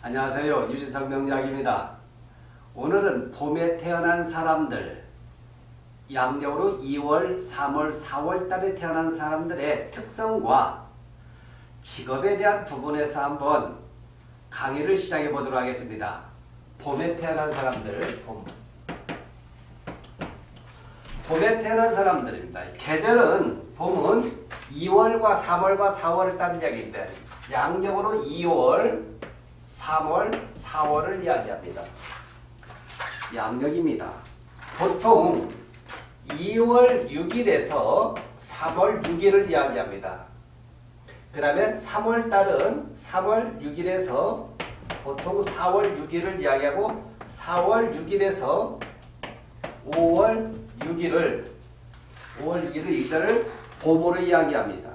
안녕하세요. 유진석 명약입니다. 오늘은 봄에 태어난 사람들 양력으로 2월, 3월, 4월 달에 태어난 사람들의 특성과 직업에 대한 부분에서 한번 강의를 시작해 보도록 하겠습니다. 봄에 태어난 사람들 봄. 봄에 태어난 사람들입니다. 계절은 봄은 2월과 3월과 4월을 따는 이야기입니다. 양력으로 2월, 3월, 4월을 이야기합니다. 양력입니다. 보통 2월 6일에서 3월 6일을 이야기합니다. 그 다음에 3월달은 3월 6일에서 보통 4월 6일을 이야기하고 4월 6일에서 5월 6일을 5월 6일을 이달을 봄으로 이야기합니다.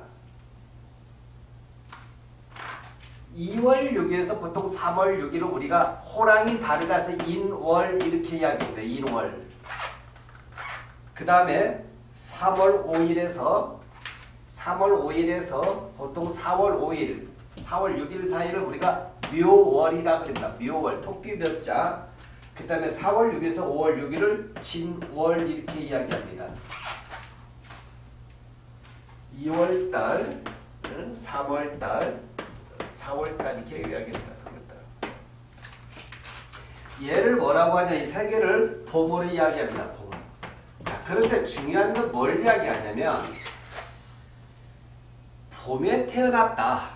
2월 6일에서 보통 3월 6일을 우리가 호랑이 다르다서 인월 이렇게 이야기합니다. 인월. 그 다음에 3월 5일에서 3월 5일에서 보통 4월 5일, 4월 6일 사이를 우리가 묘월이라 그럽니다. 묘월, 토끼 몇자. 그 다음에 4월 6일에서 5월 6일을 진월 이렇게 이야기합니다. 2월달, 3월달, 4월달 이렇게 이야기합니다. 얘를 뭐라고 하냐 이 세 개를 봄으로 이야기합니다. 봄. 자, 그런데 중요한 건 뭘 이야기하냐면 봄에 태어났다.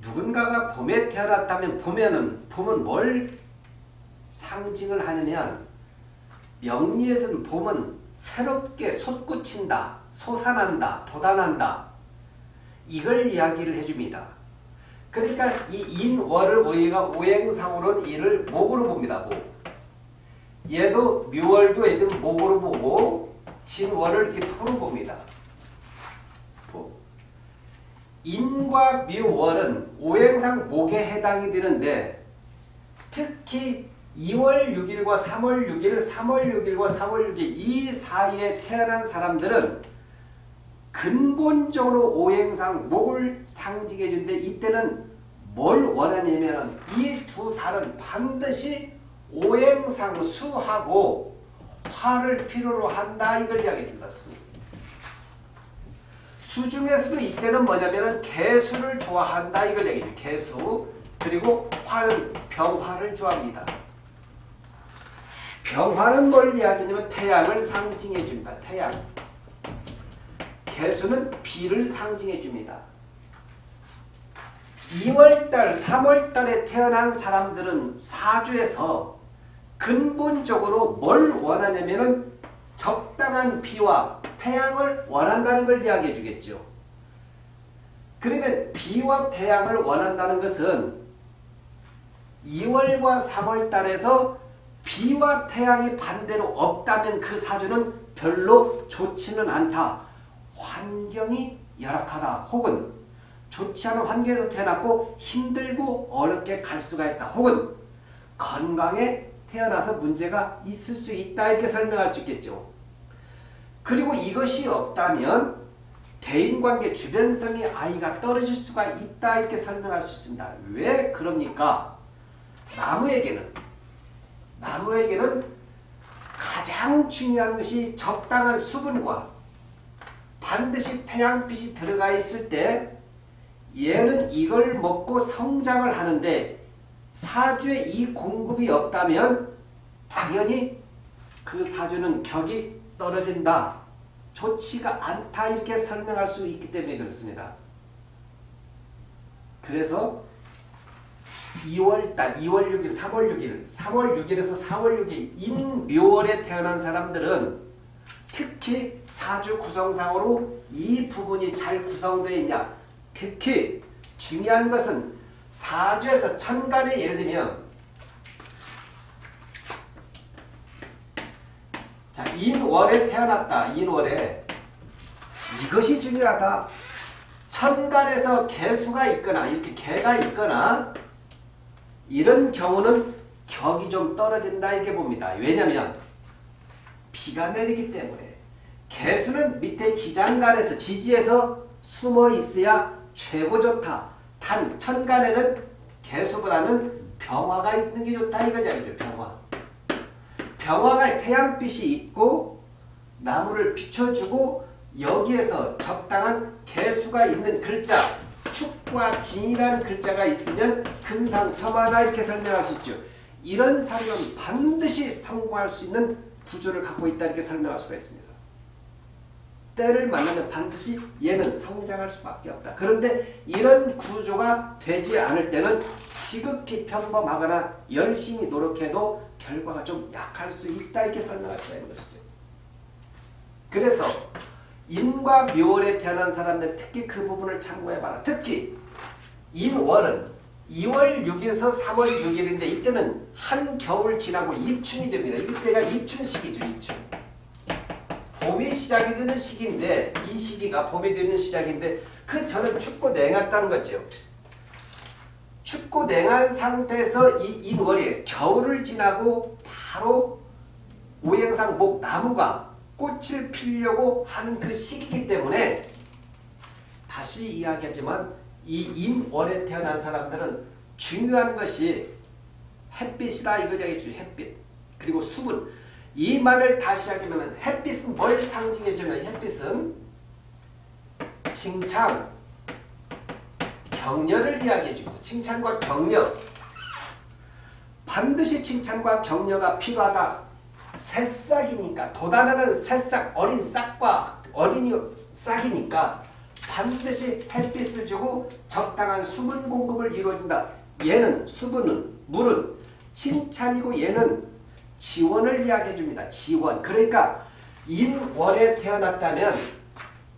누군가가 봄에 태어났다면 봄에는 봄은 뭘 상징을 하냐면 명리에서는 봄은 새롭게 솟구친다, 솟아난다, 돋아난다. 이걸 이야기를 해줍니다. 그러니까 이 인월을 우리가 오행상으로는 이를 목으로 봅니다. 목. 얘도 묘월도 얘도 목으로 보고 진월을 이렇게 토로 봅니다. 인과 묘월은 오행상 목에 해당이 되는데 특히 2월 6일과 3월 6일, 3월 6일과 3월 6일 이 사이에 태어난 사람들은 근본적으로 오행상 목을 상징해 준데 이때는 뭘 원하냐면 이 두 달은 반드시 오행상 수하고 화를 필요로 한다 이걸 이야기해 줍니다. 수. 수 중에서도 이때는 뭐냐면 개수를 좋아한다 이걸 얘기해요. 개수 그리고 화는 병화를 좋아합니다. 병화는 뭘 이야기하냐면 태양을 상징해 줍니다. 태양. 개수는 비를 상징해 줍니다. 2월달, 3월달에 태어난 사람들은 사주에서 근본적으로 뭘 원하냐면 은 적당한 비와 태양을 원한다는 걸 이야기해 주겠죠. 그러면 비와 태양을 원한다는 것은 2월과 3월 달에서 비와 태양이 반대로 없다면 그 사주는 별로 좋지는 않다. 환경이 열악하다. 혹은 좋지 않은 환경에서 태어났고 힘들고 어렵게 갈 수가 있다. 혹은 건강에 태어나서 문제가 있을 수 있다. 이렇게 설명할 수 있겠죠. 그리고 이것이 없다면 대인관계 주변성이 아이가 떨어질 수가 있다. 이렇게 설명할 수 있습니다. 왜 그럽니까? 나무에게는 나무에게는 가장 중요한 것이 적당한 수분과 반드시 태양빛이 들어가 있을 때 얘는 이걸 먹고 성장을 하는데 사주에 이 공급이 없다면 당연히 그 사주는 격이 떨어진다. 좋지가 않다 이렇게 설명할 수 있기 때문에 그렇습니다. 그래서 2월달, 2월 6일, 3월 6일, 3월 6일에서 4월 6일 인묘월에 태어난 사람들은 특히 사주 구성상으로 이 부분이 잘 구성되어 있냐 특히 중요한 것은 사주에서 천간에 예를 들면 자 인월에 태어났다. 인월에 이것이 중요하다. 천간에서 개수가 있거나 이렇게 개가 있거나 이런 경우는 격이 좀 떨어진다 이렇게 봅니다. 왜냐하면 비가 내리기 때문에 개수는 밑에 지장간에서 지지에서 숨어 있어야 최고 좋다. 단 천간에는 개수보다는 병화가 있는 게 좋다 이걸 이야기죠. 병화. 병화가 태양빛이 있고 나무를 비춰주고 여기에서 적당한 개수가 있는 글자 축과 진이라는 글자가 있으면 금상첨화다 이렇게 설명할 수 있죠. 이런 사료는 반드시 성공할 수 있는 구조를 갖고 있다 이렇게 설명할 수가 있습니다. 때를 만나면 반드시 얘는 성장할 수밖에 없다. 그런데 이런 구조가 되지 않을 때는 지극히 평범하거나 열심히 노력해도 결과가 좀 약할 수 있다 이렇게 설명할 수가 있는 것이죠. 그래서 인과 묘월에 태어난 사람들 특히 그 부분을 참고해봐라. 특히 인월은 2월 6일에서 3월 6일인데 이때는 한겨울 지나고 입춘이 됩니다. 이때가 입춘 시기죠. 입춘. 봄이 시작이 되는 시기인데 이 시기가 봄이 되는 시작인데 그 전은 춥고 냉했다는 거죠. 춥고 냉한 상태에서 이 인월이 겨울을 지나고 바로 오행상 목 나무가 꽃을 피려고 하는 그 시기이기 때문에 다시 이야기하지만 이 인월에 태어난 사람들은 중요한 것이 햇빛이다 이걸 이야기해 주죠. 햇빛. 그리고 수분. 이 말을 다시 하기면 햇빛은 뭘 상징해주면 햇빛은 칭찬, 격려를 이야기해줍니다. 칭찬과 격려. 반드시 칭찬과 격려가 필요하다. 새싹이니까 도단하는 새싹 어린 싹과 어린이 싹이니까 반드시 햇빛을 주고 적당한 수분 공급을 이루어진다. 얘는 수분은 물은 칭찬이고 얘는 지원을 이야기해 줍니다. 지원. 그러니까 인월에 태어났다면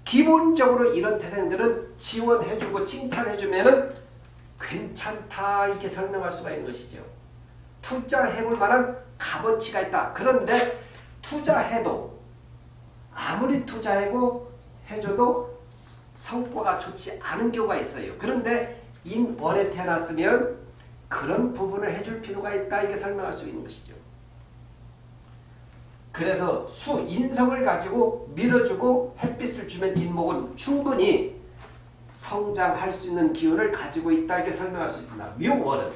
기본적으로 이런 태생들은 지원해 주고 칭찬해 주면 괜찮다 이렇게 설명할 수가 있는 것이죠. 투자해 볼 만한 값어치가 있다. 그런데 투자해도 아무리 투자하고 해줘도 성과가 좋지 않은 경우가 있어요. 그런데 인월에 태어났으면 그런 부분을 해줄 필요가 있다. 이게 설명할 수 있는 것이죠. 그래서 수, 인성을 가지고 밀어주고 햇빛을 주면 뒷목은 충분히 성장할 수 있는 기운을 가지고 있다. 이렇게 설명할 수 있습니다. 묘월은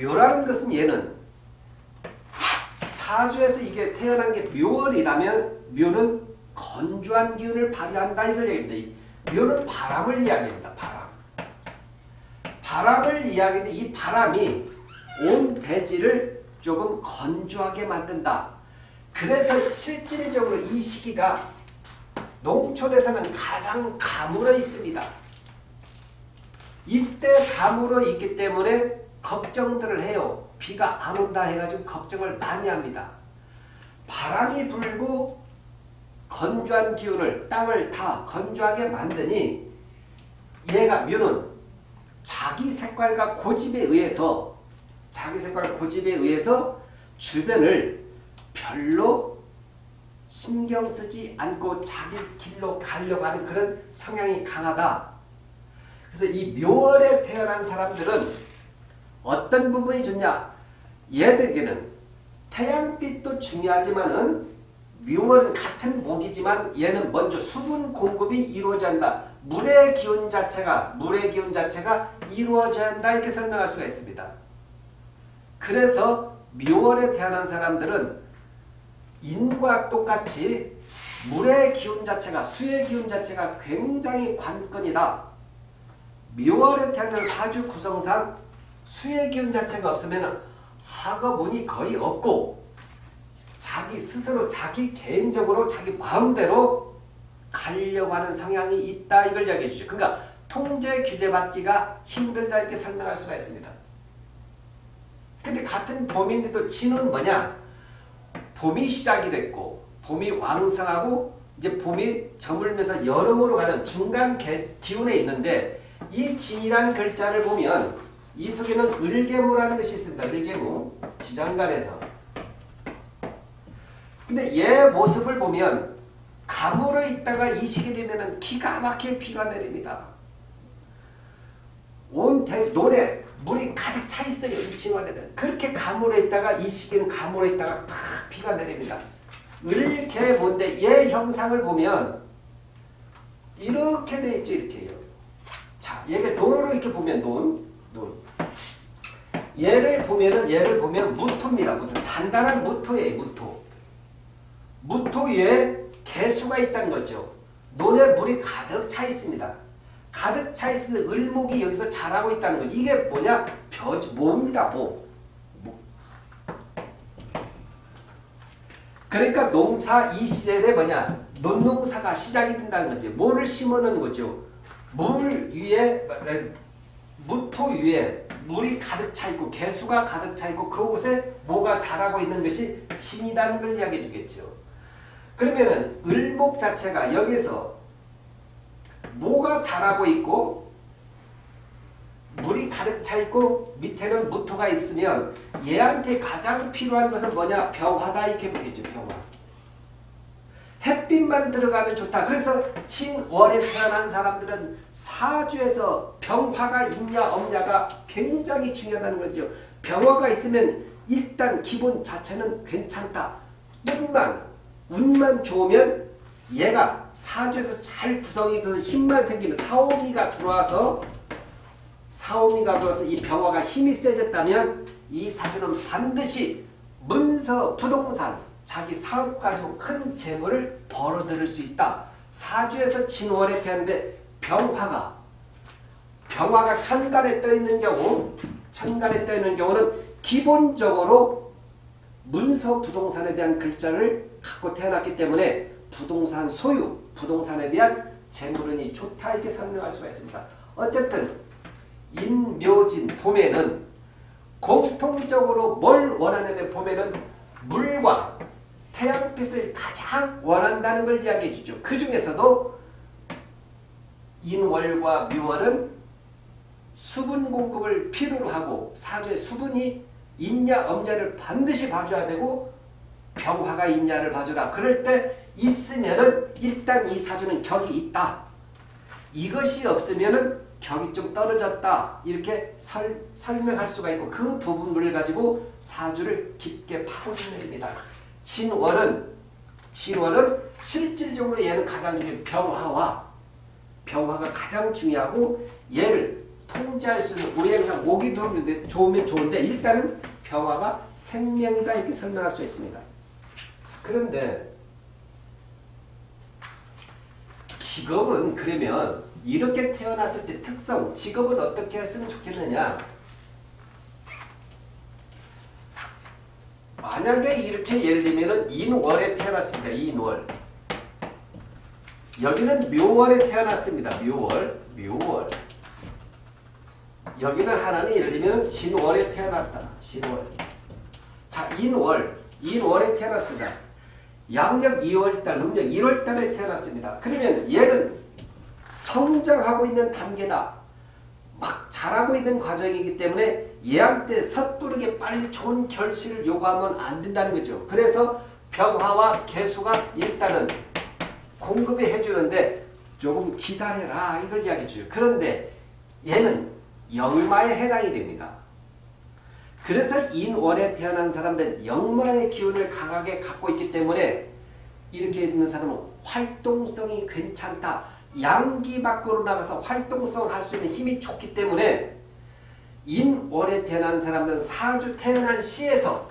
묘라는 것은 얘는 사주에서 이게 태어난 게 묘월이라면 묘는 건조한 기운을 발휘한다 이걸 얘기합니다. 묘는 바람을 이야기합니다. 바람. 바람을 이야기하는데 이 바람이 온 대지를 조금 건조하게 만든다. 그래서 실질적으로 이 시기가 농촌에서는 가장 가물어 있습니다. 이때 가물어 있기 때문에 걱정들을 해요. 비가 안 온다 해가지고 걱정을 많이 합니다. 바람이 불고 건조한 기운을 땅을 다 건조하게 만드니 얘가 묘는 자기 색깔과 고집에 의해서 자기 색깔 고집에 의해서 주변을 별로 신경 쓰지 않고 자기 길로 가려고 하는 그런 성향이 강하다. 그래서 이 묘월에 태어난 사람들은 어떤 부분이 좋냐? 얘들에게는 태양빛도 중요하지만은 묘월은 같은 목이지만 얘는 먼저 수분 공급이 이루어져야 한다. 물의 기운 자체가 물의 기운 자체가 이루어져야 한다 이렇게 설명할 수가 있습니다. 그래서 묘월에 태어난 사람들은 인과 똑같이 물의 기운 자체가 수의 기운 자체가 굉장히 관건이다. 묘월에 태어난 사주 구성상 수의 기운 자체가 없으면 학업운이 거의 없고 자기 스스로 자기 개인적으로 자기 마음대로 가려고 하는 성향이 있다 이걸 이야기해 주죠. 그러니까 통제 규제 받기가 힘들다 이렇게 설명할 수가 있습니다. 근데 같은 봄인데도 진은 뭐냐? 봄이 시작이 됐고 봄이 왕성하고 이제 봄이 저물면서 여름으로 가는 중간 기운에 있는데 이 진이라는 글자를 보면 이 속에는 을개무라는 것이 있습니다. 을개무 지장간에서 근데 얘 모습을 보면 가물어 있다가 이 시기 되면 기가 막히게 비가 내립니다. 온 대, 논에 물이 가득 차 있어요. 이 진원에는. 그렇게 가물어 있다가 이 시기는 가물어 있다가 팍 비가 내립니다. 을개 뭔데 얘 형상을 보면 이렇게 돼 있죠. 이렇게요. 자, 얘가 논으로 이렇게 보면 논, 논. 얘를 보면은 얘를 보면 무토입니다. 무토. 단단한 무토예요. 무토. 무토 위에 개수가 있다는 거죠. 논에 물이 가득 차 있습니다. 가득 차 있으면 을목이 여기서 자라고 있다는 거죠. 이게 뭐냐? 벼, 모입니다. 모. 모. 그러니까 농사 이 시절에 뭐냐? 논농사가 시작이 된다는 거죠. 뭐를 심어놓는 거죠. 물 위에 무토 위에 물이 가득 차 있고 개수가 가득 차 있고 그곳에 뭐가 자라고 있는 것이 진이라는 걸 이야기해 주겠죠. 그러면은 을목 자체가 여기서 뭐가 자라고 있고 물이 가득 차 있고 밑에는 무토가 있으면 얘한테 가장 필요한 것은 뭐냐? 병화다 이렇게 보겠죠. 병화. 햇빛만 들어가면 좋다. 그래서 진월에 태어난 사람들은 사주에서 병화가 있냐 없냐가 굉장히 중요하다는 거죠. 병화가 있으면 일단 기본 자체는 괜찮다. 뿐만 운만 좋으면 얘가 사주에서 잘 구성이 그 힘만 생기면 사오미가 들어와서 사오미가 들어와서 이 병화가 힘이 세졌다면 이 사주는 반드시 문서 부동산 자기 사업 가지고 큰 재물을 벌어들일 수 있다. 사주에서 진월에 태어났는데 병화가 병화가 천간에 떠 있는 경우 천간에 떠 있는 경우는 기본적으로 문서 부동산에 대한 글자를 갖고 태어났기 때문에 부동산 소유, 부동산에 대한 재물운이 좋다 이렇게 설명할 수가 있습니다. 어쨌든 인묘진 봄에는 공통적으로 뭘 원하냐면 봄에는 물과 태양빛을 가장 원한다는 걸 이야기해 주죠. 그 중에서도 인월과 묘월은 수분 공급을 필요로 하고 사주에 수분이 있냐 없냐를 반드시 봐줘야 되고 병화가 있냐를 봐주라. 그럴 때 있으면은 일단 이 사주는 격이 있다. 이것이 없으면은 격이 좀 떨어졌다. 이렇게 설, 설명할 수가 있고 그 부분을 가지고 사주를 깊게 파고드는 일입니다. 진월은 진월은 실질적으로 얘는 가장 중요한 병화와 병화가 가장 중요하고 얘를 통제할 수 있는 우리 항상 목이 좋으면 좋은데 일단은 병화가 생명이다 이렇게 설명할 수 있습니다. 그런데 직업은 그러면 이렇게 태어났을 때 특성 직업은 어떻게 했으면 좋겠느냐 만약에 이렇게 예를 들면 인월에 태어났습니다. 인월. 여기는 묘월에 태어났습니다. 묘월. 묘월. 여기는 하나는 예를 들면 진월에 태어났다. 진월. 자, 인월. 인월에 태어났습니다. 양력 2월달, 음력 1월달에 태어났습니다. 그러면 얘는 성장하고 있는 단계다. 막 자라고 있는 과정이기 때문에 얘한테 섣부르게 빨리 좋은 결실을 요구하면 안 된다는 거죠. 그래서 병화와 개수가 일단은 공급이 해주는데 조금 기다려라 이걸 이야기해 줘요. 그런데 얘는 영마에 해당이 됩니다. 그래서 인월에 태어난 사람들은 영마의 기운을 강하게 갖고 있기 때문에 이렇게 있는 사람은 활동성이 괜찮다. 양기 밖으로 나가서 활동성을 할 수 있는 힘이 좋기 때문에 인월에 태어난 사람들은 사주 태어난 시에서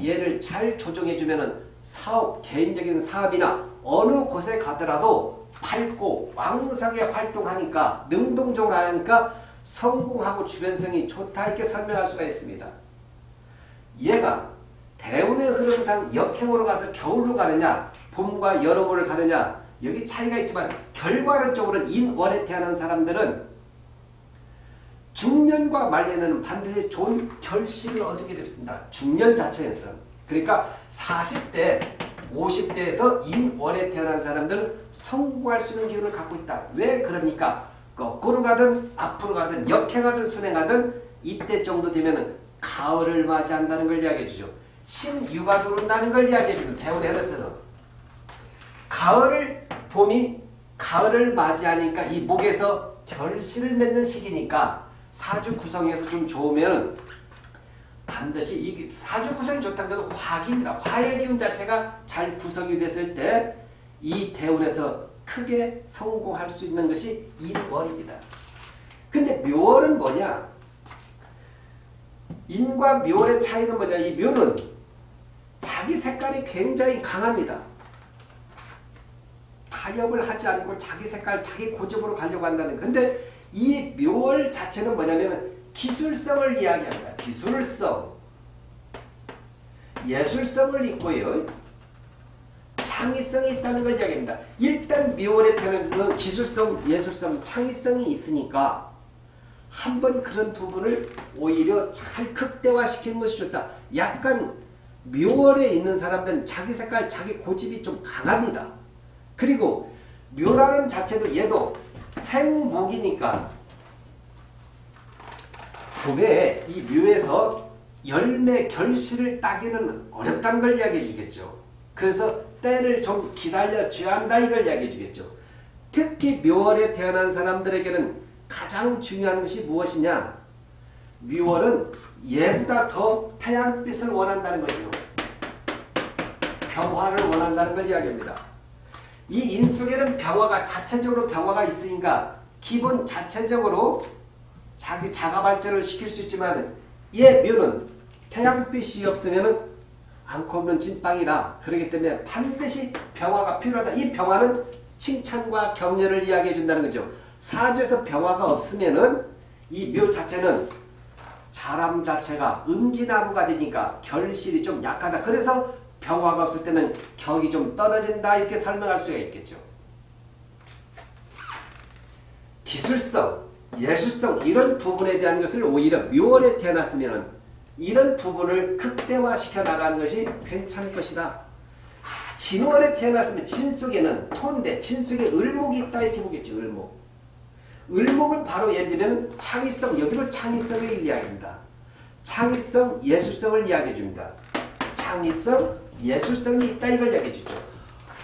얘를 잘 조정해주면 사업, 개인적인 사업이나 어느 곳에 가더라도 밝고 왕성하게 활동하니까 능동적으로 하니까 성공하고 주변성이 좋다 이렇게 설명할 수가 있습니다. 얘가 대운의 흐름상 역행으로 가서 겨울로 가느냐 봄과 여름으로 가느냐 여기 차이가 있지만 결과론적으로는 인월에 태어난 사람들은 중년과 말년에는 반드시 좋은 결실을 얻게 됩니다. 중년 자체에서. 그러니까 40대, 50대에서 인월에 태어난 사람들은 성공할 수 있는 기운을 갖고 있다. 왜 그럽니까? 거꾸로 가든 앞으로 가든 역행하든 순행하든 이때 정도 되면 가을을 맞이한다는 걸 이야기해 주죠. 신유가 들어온다는 걸 이야기해 주는 흐름에서 가을을 봄이 가을을 맞이하니까 이 목에서 결실을 맺는 시기니까 사주 구성에서 좀 좋으면 반드시 이 사주 구성이 좋다는 것은 화기입니다. 화의 기운 자체가 잘 구성이 됐을 때 이 대운에서 크게 성공할 수 있는 것이 인월입니다. 근데 묘월은 뭐냐? 인과 묘의 차이는 뭐냐? 이 묘는 자기 색깔이 굉장히 강합니다. 타협을 하지 않고 자기 색깔, 자기 고집으로 가려고 한다는. 근데 이 묘월 자체는 뭐냐면 기술성을 이야기합니다. 기술성. 예술성을 있고요. 창의성이 있다는 걸 이야기합니다. 일단 묘월에 태어나면서 기술성, 예술성, 창의성이 있으니까 한번 그런 부분을 오히려 잘 극대화시키는 것이 좋다. 약간 묘월에 있는 사람들은 자기 색깔, 자기 고집이 좀 강합니다. 그리고 묘라는 자체도 얘도 생목이니까 봄에 이 묘에서 열매 결실을 따기는 어렵다는 걸 이야기해 주겠죠. 그래서 때를 좀 기다려 줘야 한다 이걸 이야기해 주겠죠. 특히 묘월에 태어난 사람들에게는 가장 중요한 것이 무엇이냐? 묘월은 얘보다 더 태양빛을 원한다는 거죠. 평화를 원한다는 걸 이야기합니다. 이 인속에는 병화가 자체적으로 병화가 있으니까 기본 자체적으로 자기 자가 발전을 시킬 수 있지만 얘 묘는 태양빛이 없으면 않고 없는 진빵이다. 그렇기 때문에 반드시 병화가 필요하다. 이 병화는 칭찬과 격려를 이야기해 준다는 거죠. 사주에서 병화가 없으면은 이 묘 자체는 자람 자체가 음지나무가 되니까 결실이 좀 약하다. 그래서 병화가 없을 때는 격이 좀 떨어진다 이렇게 설명할 수가 있겠죠. 기술성, 예술성 이런 부분에 대한 것을 오히려 묘월에 태어났으면 이런 부분을 극대화시켜 나가는 것이 괜찮을 것이다. 진월에 태어났으면 진 속에는 토인데 진 속에 을목이 있다 이렇게 보겠죠. 을목. 을목은 바로 예를 들면 창의성, 여기로 창의성을 이야기합니다. 창의성, 예술성을 이야기해 줍니다. 창의성, 예술성이 있다 이걸 이야기해 주죠.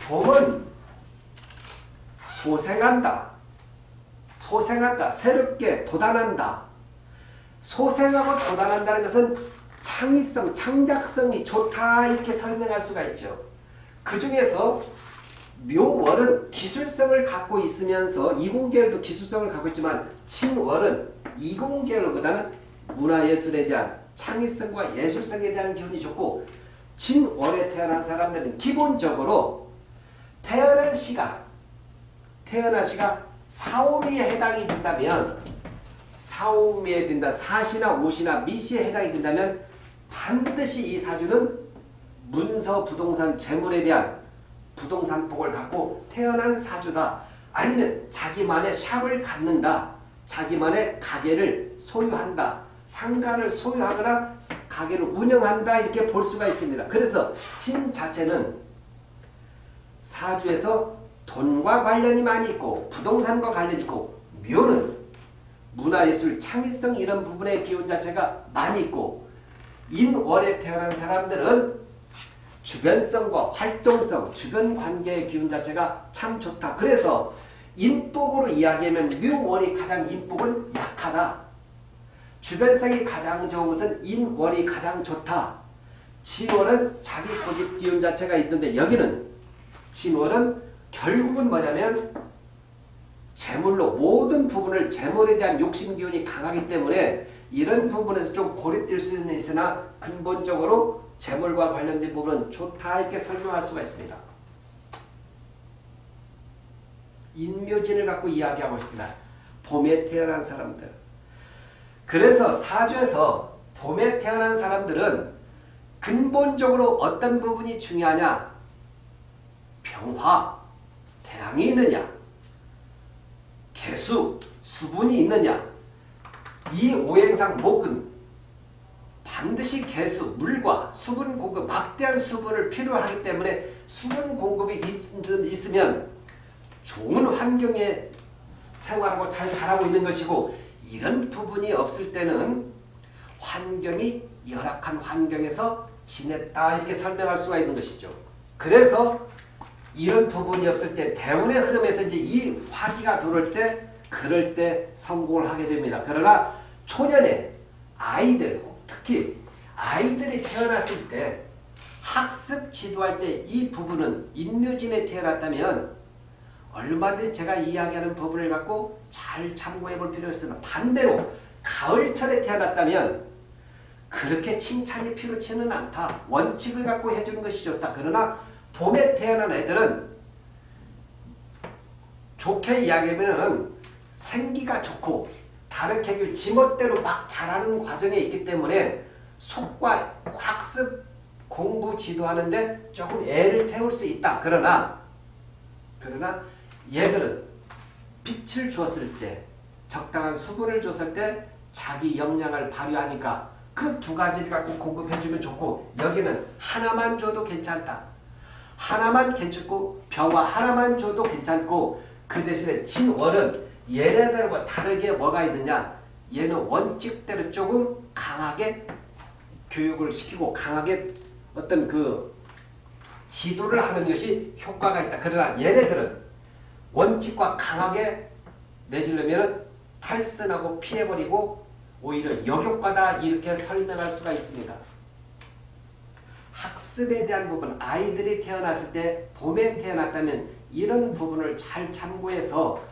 봄은 소생한다. 소생한다. 새롭게 도단한다. 소생하고 도단한다는 것은 창의성, 창작성이 좋다 이렇게 설명할 수가 있죠. 그 중에서 묘월은 기술성을 갖고 있으면서 이공계열도 기술성을 갖고 있지만 진월은 이공계열보다는 문화예술에 대한 창의성과 예술성에 대한 기운이 좋고 진월에 태어난 사람들은 기본적으로 태어난 시가 태어난 시가 사오미에 해당이 된다면 사오미에 된다 사시나 오시나 미시에 해당이 된다면 반드시 이 사주는 문서 부동산 재물에 대한 부동산 복을 갖고 태어난 사주다. 아니면 자기만의 샵을 갖는다. 자기만의 가게를 소유한다. 상가를 소유하거나 가게를 운영한다. 이렇게 볼 수가 있습니다. 그래서 진 자체는 사주에서 돈과 관련이 많이 있고 부동산과 관련이 있고 묘는 문화예술, 창의성 이런 부분의 기운 자체가 많이 있고 인월에 태어난 사람들은 주변성과 활동성, 주변 관계의 기운 자체가 참 좋다. 그래서 인복으로 이야기하면 묘월이 가장 인복은 약하다. 주변성이 가장 좋은 것은 인월이 가장 좋다. 진월은 자기 고집 기운 자체가 있는데 여기는 진월은 결국은 뭐냐면 재물로 모든 부분을 재물에 대한 욕심 기운이 강하기 때문에 이런 부분에서 좀 고립될 수는 있으나 근본적으로 재물과 관련된 부분은 좋다 이렇게 설명할 수가 있습니다. 인묘진을 갖고 이야기하고 있습니다. 봄에 태어난 사람들. 그래서 사주에서 봄에 태어난 사람들은 근본적으로 어떤 부분이 중요하냐? 병화, 태양이 있느냐? 개수, 수분이 있느냐? 이 오행상 목은 반드시 개수, 물과 수분 공급, 막대한 수분을 필요하기 때문에 수분 공급이 있, 으면 좋은 환경에 생활하고 잘 자라고 있는 것이고 이런 부분이 없을 때는 환경이 열악한 환경에서 지냈다 이렇게 설명할 수가 있는 것이죠. 그래서 이런 부분이 없을 때 대운의 흐름에서 이제 이 화기가 들어올 때 그럴 때 성공을 하게 됩니다. 그러나 초년에 아이들 특히 아이들이 태어났을 때 학습 지도할 때 이 부분은 인묘진에 태어났다면 얼마든지 제가 이야기하는 부분을 갖고 잘 참고해 볼 필요가 있으나 반대로 가을철에 태어났다면 그렇게 칭찬이 필요치는 않다. 원칙을 갖고 해주는 것이 좋다. 그러나 봄에 태어난 애들은 좋게 이야기하면 생기가 좋고 다르게 지멋대로 막 자라는 과정에 있기 때문에 속과 학습 공부 지도하는데 조금 애를 태울 수 있다. 그러나 그러나 얘들은 빛을 주었을 때 적당한 수분을 줬을 때 자기 역량을 발휘하니까 그 두 가지를 갖고 공급해주면 좋고 여기는 하나만 줘도 괜찮다. 하나만 괜찮고 병화 하나만 줘도 괜찮고 그 대신에 진월은 얘네들과 다르게 뭐가 있느냐 얘는 원칙대로 조금 강하게 교육을 시키고 강하게 어떤 그 지도를 하는 것이 효과가 있다. 그러나 얘네들은 원칙과 강하게 내주려면 탈선하고 피해버리고 오히려 역효과다 이렇게 설명할 수가 있습니다. 학습에 대한 부분 아이들이 태어났을 때 봄에 태어났다면 이런 부분을 잘 참고해서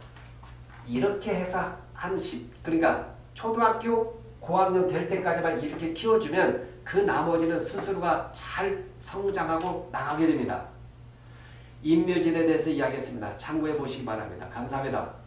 이렇게 해서 한 10, 그러니까 초등학교 고학년 될 때까지만 이렇게 키워주면 그 나머지는 스스로가 잘 성장하고 나가게 됩니다. 인묘진에 대해서 이야기했습니다. 참고해 보시기 바랍니다. 감사합니다.